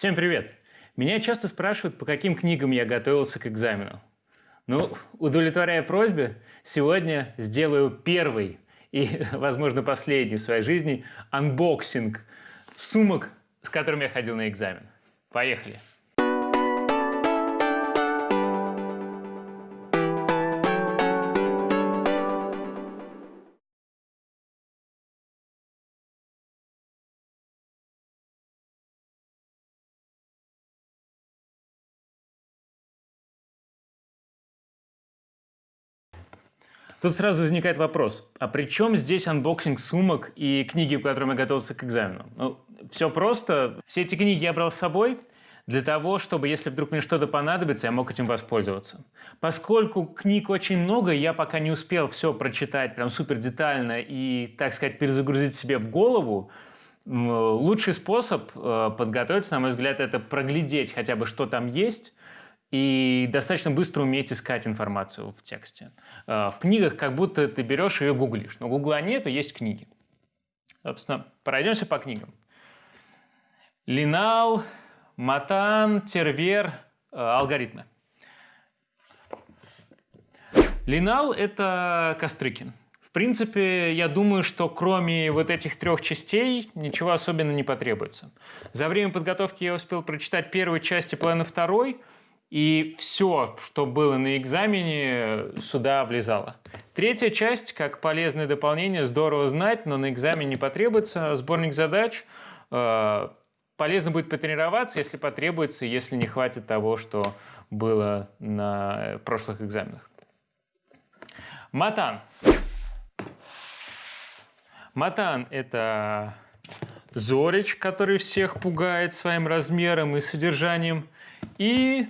Всем привет! Меня часто спрашивают, по каким книгам я готовился к экзамену. Ну, удовлетворяя просьбе, сегодня сделаю первый и, возможно, последний в своей жизни unboxing сумок, с которыми я ходил на экзамен. Поехали! Тут сразу возникает вопрос, а при чем здесь unboxing сумок и книги, в я готовился к экзамену? Ну, все просто. Все эти книги я брал с собой для того, чтобы, если вдруг мне что-то понадобится, я мог этим воспользоваться. Поскольку книг очень много, я пока не успел все прочитать прям супер детально и, так сказать, перезагрузить себе в голову, лучший способ э, подготовиться, на мой взгляд, это проглядеть хотя бы, что там есть, и достаточно быстро уметь искать информацию в тексте. Э, в книгах как будто ты берешь и гуглишь, но гугла нет, и есть книги. Собственно, пройдемся по книгам. Линал, Матан, Тервер, э, алгоритмы. Линал – это Кострыкин. В принципе, я думаю, что кроме вот этих трех частей ничего особенно не потребуется. За время подготовки я успел прочитать первую часть и половину второй – и все, что было на экзамене, сюда влезало. Третья часть, как полезное дополнение, здорово знать, но на экзамене не потребуется. Сборник задач. Э, полезно будет потренироваться, если потребуется, если не хватит того, что было на прошлых экзаменах. Матан. Матан – это Зорич, который всех пугает своим размером и содержанием. И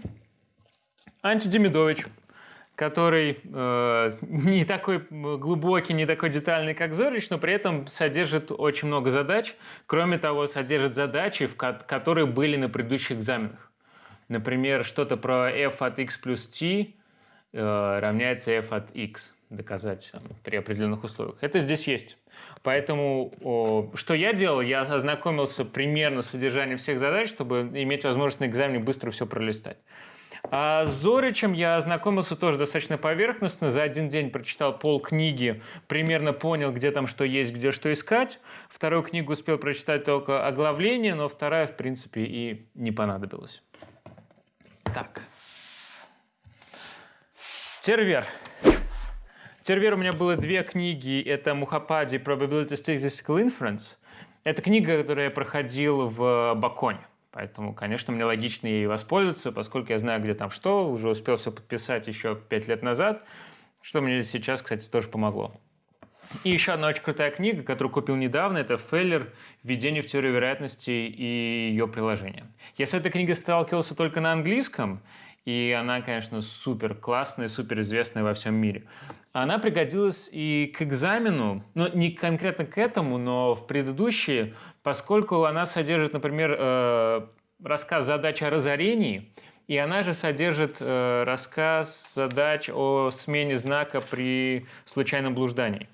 Антидемидович, который э, не такой глубокий, не такой детальный, как Зорич, но при этом содержит очень много задач. Кроме того, содержит задачи, в ко которые были на предыдущих экзаменах. Например, что-то про f от x плюс t э, равняется f от x доказать при определенных условиях. Это здесь есть. Поэтому о, что я делал? Я ознакомился примерно с содержанием всех задач, чтобы иметь возможность на экзамене быстро все пролистать. А с Зоричем я ознакомился тоже достаточно поверхностно. За один день прочитал пол книги, примерно понял, где там что есть, где что искать. Вторую книгу успел прочитать только оглавление, но вторая, в принципе, и не понадобилась. Так. Тервер. Тервер у меня было две книги. Это Мухапади Probability Statistical Inference. Это книга, которую я проходил в Баконе. Поэтому, конечно, мне логично ей воспользоваться, поскольку я знаю, где там что, уже успел все подписать еще пять лет назад, что мне сейчас, кстати, тоже помогло. И еще одна очень крутая книга, которую купил недавно, это «Феллер. Введение в теорию вероятности и ее приложение». Я с этой книгой сталкивался только на английском, и она, конечно, супер классная, супер известная во всем мире. Она пригодилась и к экзамену, ну, не конкретно к этому, но в предыдущие, поскольку она содержит, например, э, рассказ задач о разорении, и она же содержит э, рассказ задач о смене знака при случайном блуждании.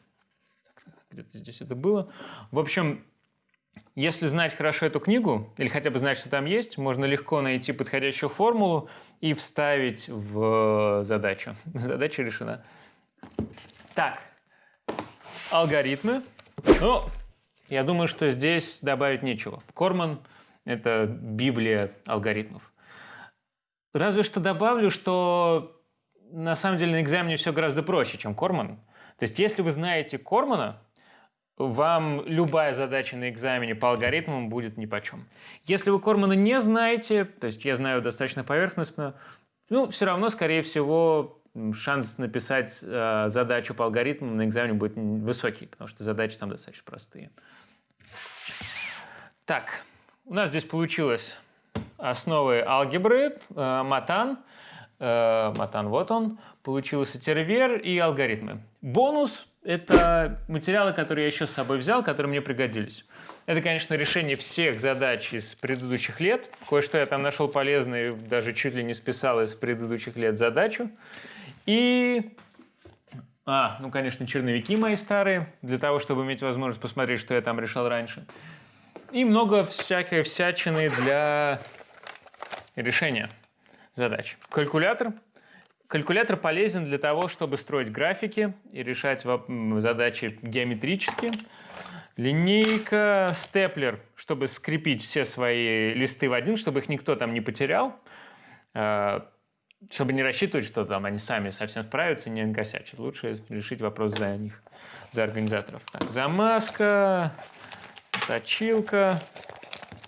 Где-то здесь это было. В общем, если знать хорошо эту книгу, или хотя бы знать, что там есть, можно легко найти подходящую формулу и вставить в задачу. Задача решена. Так, алгоритмы. Ну, я думаю, что здесь добавить нечего. Корман – это библия алгоритмов. Разве что добавлю, что на самом деле на экзамене все гораздо проще, чем Корман. То есть если вы знаете Кормана, вам любая задача на экзамене по алгоритмам будет нипочем. Если вы Кормана не знаете, то есть я знаю достаточно поверхностно, ну, все равно, скорее всего, шанс написать э, задачу по алгоритмам на экзамене будет высокий, потому что задачи там достаточно простые. Так, у нас здесь получилось основы алгебры, э, матан, э, матан вот он, получился тервер и алгоритмы. Бонус – это материалы, которые я еще с собой взял, которые мне пригодились. Это, конечно, решение всех задач из предыдущих лет. Кое-что я там нашел полезное, даже чуть ли не списал из предыдущих лет задачу. И, а, ну, конечно, черновики мои старые, для того, чтобы иметь возможность посмотреть, что я там решал раньше. И много всякой всячины для и решение задач. Калькулятор. Калькулятор полезен для того, чтобы строить графики и решать задачи геометрические. Линейка, степлер, чтобы скрепить все свои листы в один, чтобы их никто там не потерял, э, чтобы не рассчитывать, что там они сами совсем справятся не накосячат. Лучше решить вопрос за них, за организаторов. Так, замазка, точилка,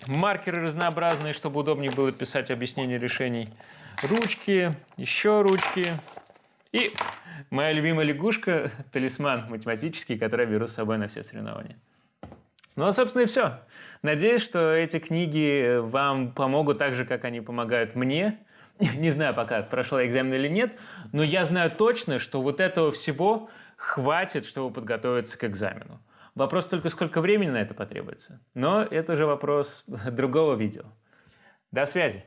маркеры разнообразные, чтобы удобнее было писать объяснение решений, ручки, еще ручки и моя любимая лягушка, талисман математический, который я беру с собой на все соревнования. Ну, а, собственно, и все. Надеюсь, что эти книги вам помогут так же, как они помогают мне. Не знаю пока, прошел экзамен или нет, но я знаю точно, что вот этого всего хватит, чтобы подготовиться к экзамену. Вопрос только, сколько времени на это потребуется. Но это уже вопрос другого видео. До связи!